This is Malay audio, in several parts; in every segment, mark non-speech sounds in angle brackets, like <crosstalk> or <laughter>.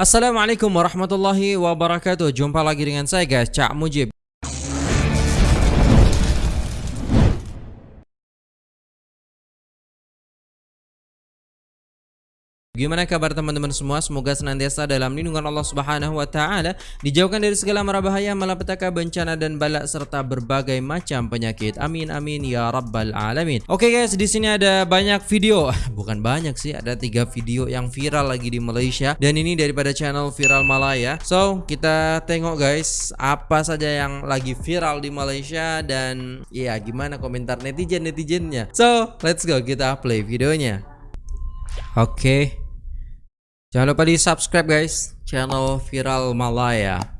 Assalamualaikum warahmatullahi wabarakatuh. Jumpa lagi dengan saya guys. Cak Mujib Gimana kabar teman-teman semua? Semoga senantiasa dalam lindungan Allah Subhanahu wa taala, dijauhkan dari segala mara bahaya, malapetaka, bencana dan balak serta berbagai macam penyakit. Amin amin ya rabbal alamin. Oke okay guys, di sini ada banyak video. <laughs> Bukan banyak sih, ada tiga video yang viral lagi di Malaysia dan ini daripada channel Viral Malaya. So, kita tengok guys, apa saja yang lagi viral di Malaysia dan ya gimana komentar netizen-netizennya. So, let's go kita play videonya. Oke. Okay. Jangan lupa di subscribe guys channel Viral Malaya.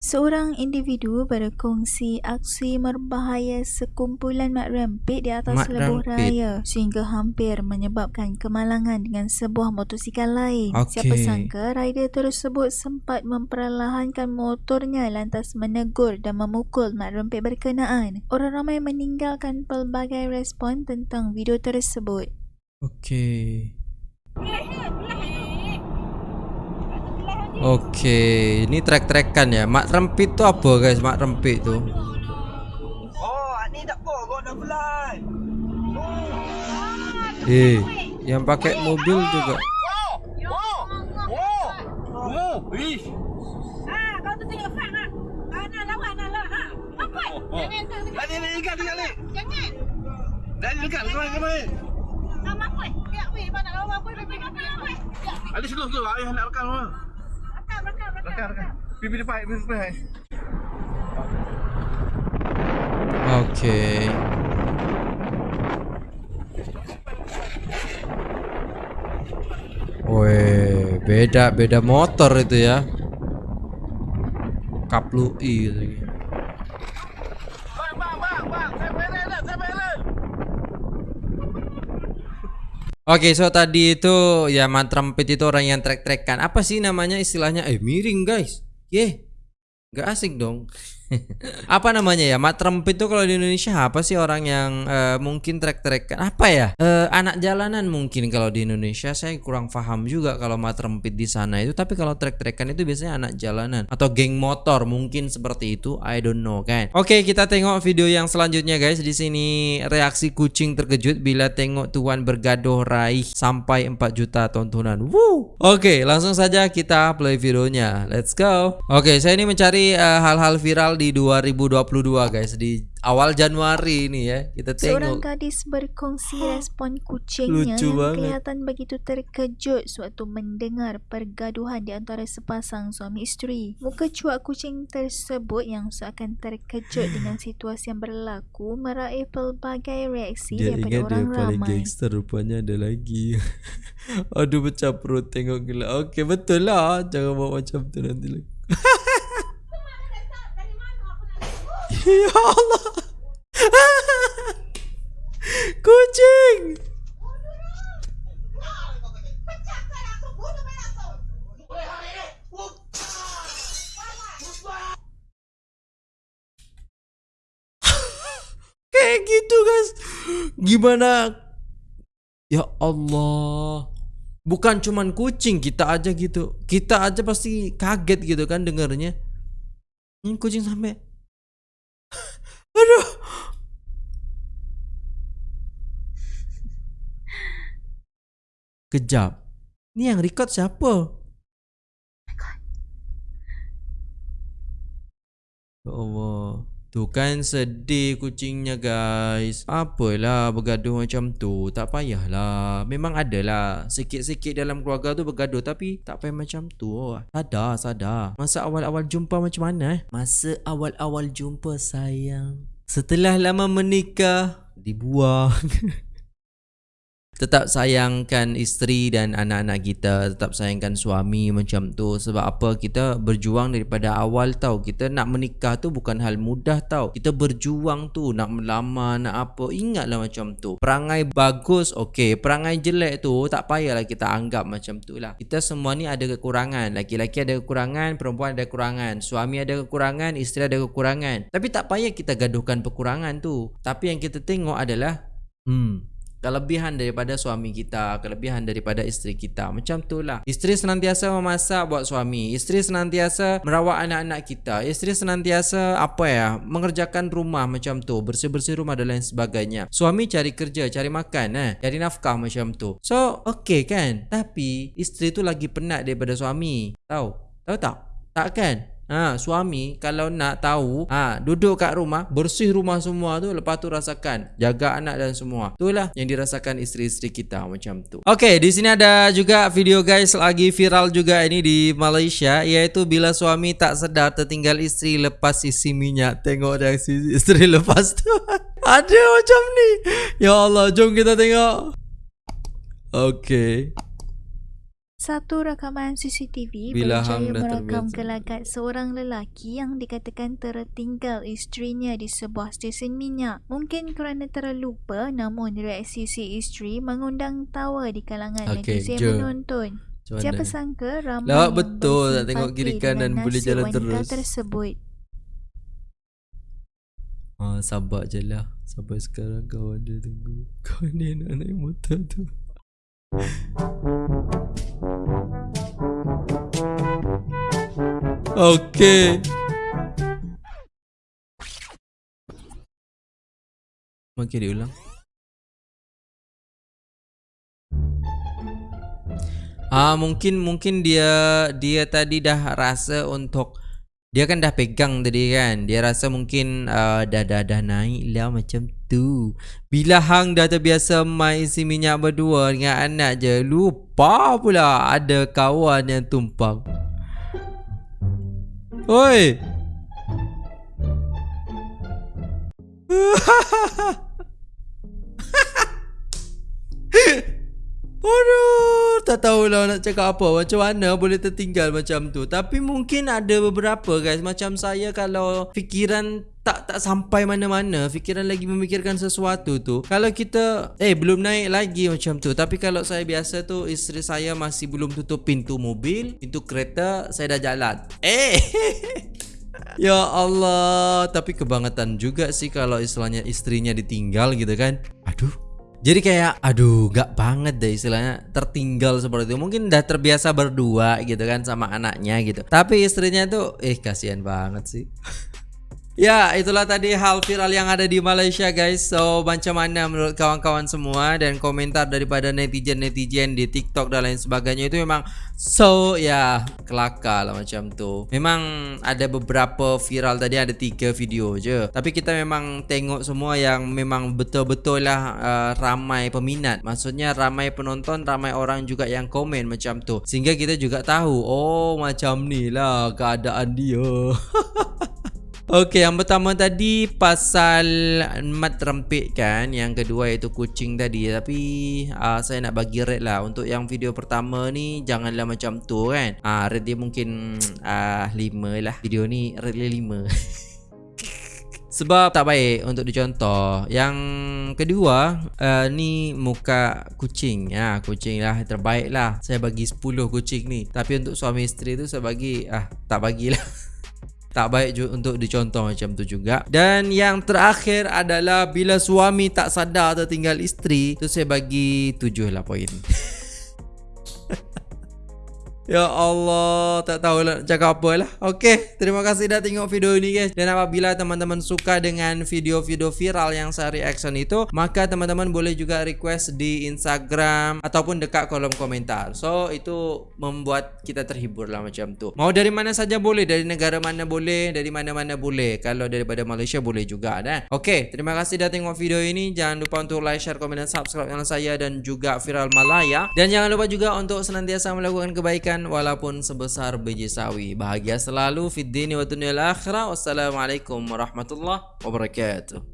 Seorang individu berkongsi aksi berbahaya sekumpulan mak rempit di atas mak lebuh rempit. raya sehingga hampir menyebabkan kemalangan dengan sebuah motosikal lain. Okay. Siapa sangka rider tersebut sempat memperlahankan motornya lantas menegur dan memukul mak rempit berkenaan. Orang ramai meninggalkan pelbagai respon tentang video tersebut. Okey. Okey, ini trek-trekan ya. Mak rempit tu apa guys? Mak rempit tu. Oh, ni tak apa kau dah bulan. Eh, yang pakai mobil juga. Ada seluruh tu ayah nak rekam apa? Okay. Woi, beda beda motor itu ya. Kaplu gitu. Oke, okay, so tadi itu ya mantrampit itu orang yang trek-trekan. Apa sih namanya istilahnya? Eh, miring, guys. Ye. Gak asik dong. Apa namanya ya? Mat rempit itu kalau di Indonesia apa sih orang yang uh, mungkin trek-trekan? Apa ya? Uh, anak jalanan mungkin kalau di Indonesia. Saya kurang paham juga kalau mat rempit di sana itu. Tapi kalau trek-trekan itu biasanya anak jalanan atau geng motor mungkin seperti itu. I don't know kan? Oke okay, kita tengok video yang selanjutnya guys. Di sini reaksi kucing terkejut bila tengok tuan bergaduh raih sampai 4 juta tontonan. Woo! oke okay, langsung saja kita play videonya. Let's go. Oke okay, saya ini mencari eh, hal-hal uh, viral di 2022 guys. Di awal Januari ini ya kita tengok. Seorang gadis berkongsi respon kucingnya Lucu yang banget. kelihatan begitu terkejut sewaktu mendengar pergaduhan di antara sepasang suami isteri. Muka cuak kucing tersebut yang seakan terkejut <sighs> dengan situasi yang berlaku meraih pelbagai reaksi Dia daripada orang ramai. dia paling gangster rupanya ada lagi. <laughs> Aduh pecah perut tengok gila. Okey betul lah. Jangan buat macam tu nanti lagi <laughs> Ya Allah. Kucing. Kayak gitu guys. Gimana? Ya Allah. Bukan cuman kucing, kita aja gitu. Kita aja pasti kaget gitu kan dengarnya. Ini kucing sampai Aduh. <laughs> Kejap. Ni yang record siapa? Ya Allah. Tu kan sedih kucingnya guys. Apalah bergaduh macam tu. Tak payahlah. Memang adalah. Sikit-sikit dalam keluarga tu bergaduh. Tapi tak payah macam tu. Sadar, sadar. Masa awal-awal jumpa macam mana? Eh? Masa awal-awal jumpa sayang. Setelah lama menikah. Dibuang. <laughs> tetap sayangkan isteri dan anak-anak kita tetap sayangkan suami macam tu. Sebab apa? Kita berjuang daripada awal tau. Kita nak menikah tu bukan hal mudah tau. Kita berjuang tu nak melamar nak apa ingatlah macam tu. Perangai bagus okey. Perangai jelek tu tak payahlah kita anggap macam tu lah. Kita semua ni ada kekurangan. Laki-laki ada kekurangan perempuan ada kekurangan. Suami ada kekurangan isteri ada kekurangan. Tapi tak payah kita gaduhkan kekurangan tu. Tapi yang kita tengok adalah hmm kelebihan daripada suami kita, kelebihan daripada isteri kita. Macam tu lah. Isteri senantiasa memasak buat suami. Isteri senantiasa merawat anak-anak kita. Isteri senantiasa apa ya, mengerjakan rumah macam tu, bersih-bersih rumah dan lain sebagainya. Suami cari kerja, cari makan eh, cari nafkah macam tu. So, okay kan? Tapi isteri tu lagi penat daripada suami. Tahu? Tahu tak? Tak kan? Ha, suami kalau nak tahu, ha, duduk kat rumah, bersih rumah semua tu, lepas tu rasakan, jaga anak dan semua. Itulah yang dirasakan isteri-isteri kita macam tu. Okay, di sini ada juga video guys lagi viral juga ini di Malaysia, iaitu bila suami tak sedar tertinggal isteri lepas isi minyak. Tengok reaksi isteri lepas tu. <laughs> ada macam ni. Ya Allah, jom kita tengok. Okay. Satu rakaman CCTV Bila berjaya merakam terbiasa. gelagat seorang lelaki yang dikatakan tertinggal isterinya di sebuah stesen minyak. Mungkin kerana terlupa namun reaksi si isteri mengundang tawa di kalangan Okey, netizen jom. menonton. Macam Siapa mana? sangka ramai Lawak yang betul tak tengok kiri kanan boleh jalan terus. tersebut. Ah, sabar je lah Sampai sekarang kawan dia tunggu Kawan dia nak naik motor tu Okay Makin diulang Ah mungkin mungkin dia dia tadi dah rasa untuk dia kan dah pegang tadi kan. Dia rasa mungkin uh, dah dah dah naik lah macam tu. Bila hang dah terbiasa main isi minyak berdua dengan anak je, lupa pula ada kawan yang tumpang. Oi. <laughs> Aduh, tak tahulah nak cakap apa. Macam mana boleh tertinggal macam tu. Tapi mungkin ada beberapa guys. Macam saya kalau fikiran tak tak sampai mana-mana. Fikiran lagi memikirkan sesuatu tu. Kalau kita, eh belum naik lagi macam tu. Tapi kalau saya biasa tu, isteri saya masih belum tutup pintu mobil. Pintu kereta, saya dah jalan. Eh! <laughs> Ya Allah Tapi kebangetan juga sih Kalau istilahnya istrinya ditinggal gitu kan Aduh jadi kayak aduh gak banget deh istilahnya tertinggal seperti itu. Mungkin udah terbiasa berdua gitu kan sama anaknya gitu. Tapi istrinya tuh eh kasihan banget sih <laughs> Ya itulah tadi hal viral yang ada di Malaysia guys. So macam mana menurut kawan-kawan semua Dan komentar daripada netizen-netizen di TikTok dan lain sebagainya Itu memang so ya kelakar lah macam tu. Memang ada beberapa viral tadi ada tiga video je. Tapi kita memang tengok semua yang memang betul-betul lah uh, ramai peminat. Maksudnya ramai penonton, ramai orang juga yang komen macam tu. Sehingga kita juga tahu Oh macam ni lah keadaan dia <laughs> Okey, yang pertama tadi pasal mat rempit kan. Yang kedua iaitu kucing tadi. Tapi uh, saya nak bagi rate lah. Untuk yang video pertama ni janganlah macam tu kan. Ah uh, rate dia mungkin <tsk> uh, 5 lah. Video ni rate dia 5. <laughs> Sebab tak baik untuk dicontoh Yang kedua uh, Ni muka kucing ya, Kucing lah terbaik lah Saya bagi 10 kucing ni Tapi untuk suami isteri tu saya bagi ah Tak bagilah <laughs> tak baik juga untuk dicontoh macam tu juga. Dan yang terakhir adalah bila suami tak sadar tertinggal isteri tu saya bagi 7 lah poin <laughs> Ya Allah, tak tahu lah nak cakap apa lah. Okey, terima kasih dah tengok video ini guys. Dan apabila teman-teman suka dengan video-video viral yang saya reaction itu, maka teman-teman boleh juga request di Instagram ataupun dekat kolom komentar. So, itu membuat kita terhibur lah macam tu. Mau dari mana saja boleh, dari negara mana boleh, dari mana-mana boleh. Kalau daripada Malaysia boleh juga dah. Okey, terima kasih dah tengok video ini. Jangan lupa untuk like, share, komen dan subscribe channel saya dan juga Viral Malaya. Dan jangan lupa juga untuk senantiasa melakukan kebaikan walaupun sebesar biji sawi. Bahagia selalu fid dini wa dunyal akhirah. Wassalamualaikum warahmatullahi wabarakatuh.